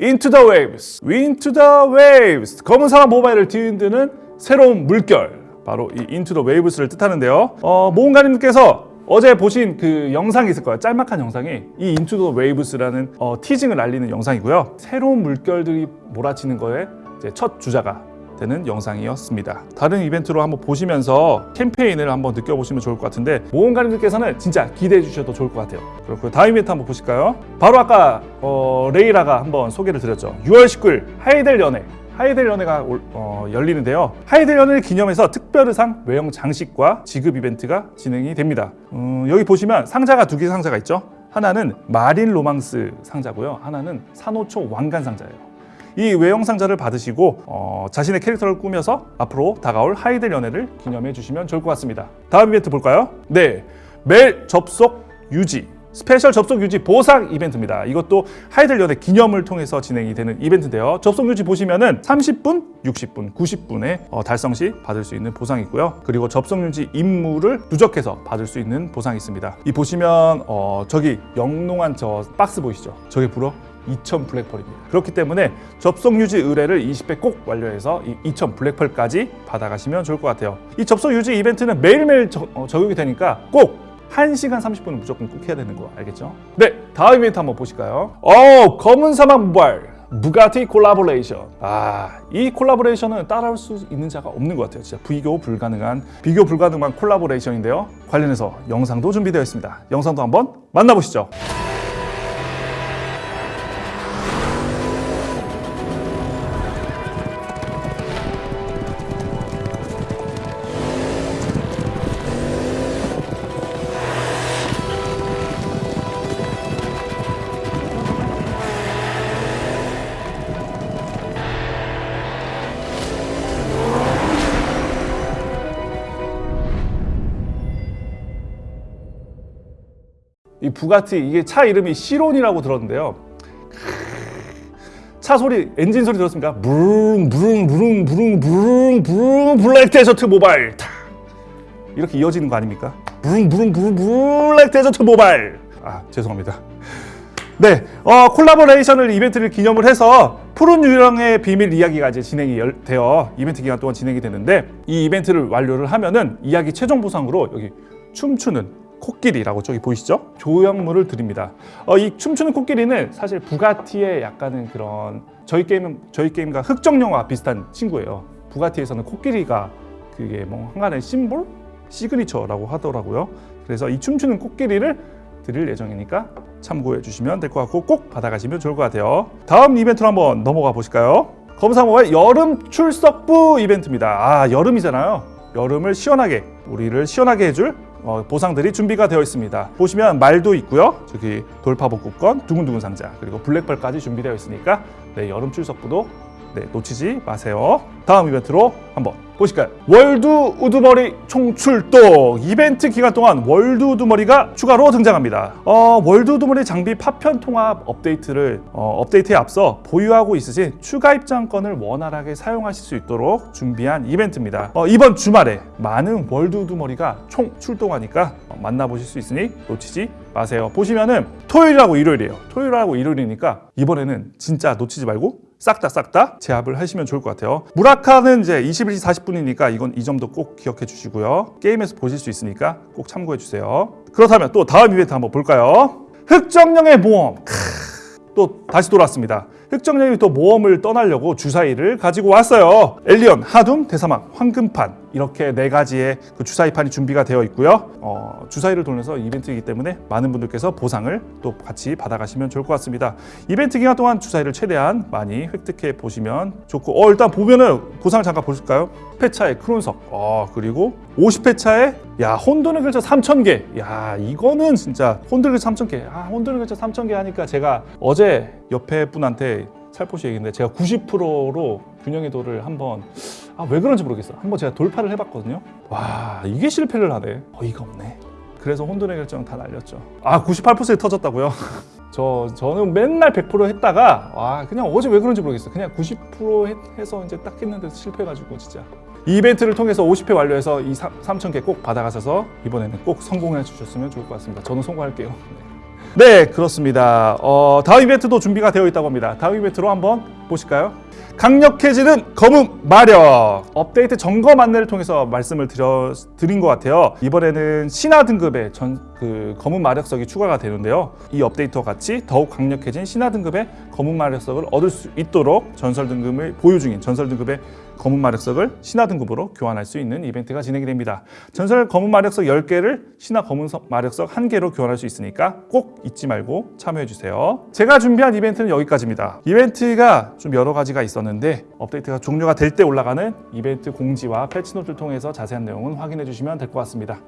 Into the Waves, Into the Waves. 검은 사막 모바일을 뒤흔드는 새로운 물결. 바로 이 Into the Waves를 뜻하는데요. 어, 모험가님께서 어제 보신 그 영상이 있을 거예요. 짤막한 영상이. 이 Into the Waves라는 어, 티징을 알리는 영상이고요. 새로운 물결들이 몰아치는 거에 첫 주자가 되는 영상이었습니다. 다른 이벤트로 한번 보시면서 캠페인을 한번 느껴보시면 좋을 것 같은데 모험가님들께서는 진짜 기대해 주셔도 좋을 것 같아요. 그렇고 다음 이벤트 한번 보실까요? 바로 아까 어, 레이라가 한번 소개를 드렸죠. 6월 19일 하이델 연회 하이델 연회가 올- 어, 열리는데요. 하이델 연회를 기념해서 특별의상 외형 장식과 지급 이벤트가 진행이 됩니다. 음, 여기 보시면 상자가 두 개 상자가 있죠. 하나는 마린 로망스 상자고요. 하나는 산호초 왕관 상자예요. 이 외형 상자를 받으시고 어, 자신의 캐릭터를 꾸며서 앞으로 다가올 하이델 연회를 기념해 주시면 좋을 것 같습니다. 다음 이벤트 볼까요? 네, 매일 접속 유지 스페셜 접속 유지 보상 이벤트입니다. 이것도 하이델 연회 기념을 통해서 진행이 되는 이벤트인데요. 접속 유지 보시면은 30분, 60분, 90분에 어, 달성 시 받을 수 있는 보상이 있고요. 그리고 접속 유지 임무를 누적해서 받을 수 있는 보상이 있습니다. 이 보시면 어, 저기 영롱한 저 박스 보이시죠? 저게 무려 2000 블랙펄입니다. 그렇기 때문에 접속 유지 의뢰를 20회 꼭 완료해서 이2000 블랙펄까지 받아가시면 좋을 것 같아요. 이 접속 유지 이벤트는 매일매일 저- 어, 적용이 되니까 꼭 1시간 30분은 무조건 꼭 해야 되는 거 알겠죠? 네, 다음 이벤트 한번 보실까요? 어, 검은 사막 모바일 부가티 콜라보레이션. 아, 이 콜라보레이션은 따라올 수 있는 자가 없는 것 같아요. 진짜 비교 불가능한 비교 불가능한 콜라보레이션인데요. 관련해서 영상도 준비되어 있습니다. 영상도 한번 만나보시죠. 이 부가티 이게 차 이름이 시론이라고 들었는데요. 차 소리 엔진 소리 들었습니까? 부릉 부릉 부릉 부릉 부릉 부릉 블랙 데저트 모바일 타. 이렇게 이어지는 거 아닙니까? 부릉 부릉 부릉 블랙 데저트 모바일 아 죄송합니다. 네, 어, 콜라보레이션을 이벤트를 기념을 해서 푸른 유령의 비밀 이야기가 이제 진행이 열- 되어 이벤트 기간 동안 진행이 되는데 이 이벤트를 완료를 하면은 이야기 최종 보상으로 여기 춤추는 코끼리라고 저기 보이시죠? 조형물을 드립니다. 어, 이 춤추는 코끼리는 사실 부가티의 약간은 그런 저희 게임은 저희 게임과 흑정 영화 비슷한 친구예요. 부가티에서는 코끼리가 그게 뭐 한간의 심볼, 시그니처라고 하더라고요. 그래서 이 춤추는 코끼리를 드릴 예정이니까 참고해 주시면 될 것 같고 꼭 받아가시면 좋을 것 같아요. 다음 이벤트로 한번 넘어가 보실까요? 검사모의 여름 출석부 이벤트입니다. 아 여름이잖아요. 여름을 시원하게 우리를 시원하게 해줄 어, 보상들이 준비가 되어 있습니다. 보시면 말도 있고요. 저기 돌파복구권, 두근두근 상자 그리고 블랙펄까지 준비되어 있으니까 네, 여름 출석부도 네, 놓치지 마세요. 다음 이벤트로 한번 보실까요? 월드 우두머리 총출동 이벤트 기간 동안 월드 우두머리가 추가로 등장합니다. 어, 월드 우두머리 장비 파편 통합 업데이트를 어, 업데이트에 앞서 보유하고 있으신 추가 입장권을 원활하게 사용하실 수 있도록 준비한 이벤트입니다. 어, 이번 주말에 많은 월드 우두머리가 총 출동하니까 어, 만나보실 수 있으니 놓치지 마세요. 보시면은 토요일하고 일요일이에요. 토요일하고 일요일이니까 이번에는 진짜 놓치지 말고 싹 다 싹 다 제압을 하시면 좋을 것 같아요. 무라카는 이제 21시 40분이니까 이건 이 점도 꼭 기억해 주시고요. 게임에서 보실 수 있으니까 꼭 참고해 주세요. 그렇다면 또 다음 이벤트 한번 볼까요? 흑정령의 모험. 크, 또 다시 돌아왔습니다. 흑정령이 또 모험을 떠나려고 주사위를 가지고 왔어요. 엘리언, 하둠, 대사막, 황금판 이렇게 네 가지의 그 주사위판이 준비가 되어 있고요. 어, 주사위를 돌려서 이벤트이기 때문에 많은 분들께서 보상을 또 같이 받아가시면 좋을 것 같습니다. 이벤트 기간 동안 주사위를 최대한 많이 획득해 보시면 좋고 어 일단 보면은 보상을 잠깐 보실까요? 10회차의 크론석 어 그리고 50회차에 야 혼돈의 글자 3,000개 야 이거는 진짜 혼돈의 글자 3,000개 아 혼돈의 글자 3,000개 하니까 제가 어제 옆에 분한테 살포시 얘기인데 제가 90%로 균형의 도를 한번 아 왜 그런지 모르겠어요 한번 제가 돌파를 해봤거든요 와 이게 실패를 하네 어이가 없네 그래서 혼돈의 결정 다 날렸죠 아 98%에 터졌다고요? 저 저는 맨날 100% 했다가 와 그냥 어제 왜 그런지 모르겠어요. 그냥 90% 했- 해서 이제 딱 했는데 실패해가지고 진짜 이 이벤트를 통해서 50회 완료해서 이 3,000개 꼭 받아가셔서 이번에는 꼭 성공해 주셨으면 좋을 것 같습니다. 저는 성공할게요. 네. 네, 그렇습니다. 어, 다음 이벤트도 준비가 되어 있다고 합니다. 다음 이벤트로 한번 보실까요? 강력해지는 검은 마력 업데이트 점검 안내를 통해서 말씀을 드려, 드린 것 같아요. 이번에는 신화 등급의 전, 그 검은 마력석이 추가가 되는데요. 이 업데이트와 같이 더욱 강력해진 신화 등급의 검은 마력석을 얻을 수 있도록 전설 등급을 보유 중인 전설 등급의 검은 마력석을 신화 등급으로 교환할 수 있는 이벤트가 진행이 됩니다. 전설 검은 마력석 10개를 신화 검은 석- 마력석 1개로 교환할 수 있으니까 꼭 잊지 말고 참여해 주세요. 제가 준비한 이벤트는 여기까지입니다. 이벤트가 좀 여러 가지가 있었는데 업데이트가 종료가 될 때 올라가는 이벤트 공지와 패치 노트를 통해서 자세한 내용은 확인해 주시면 될 것 같습니다.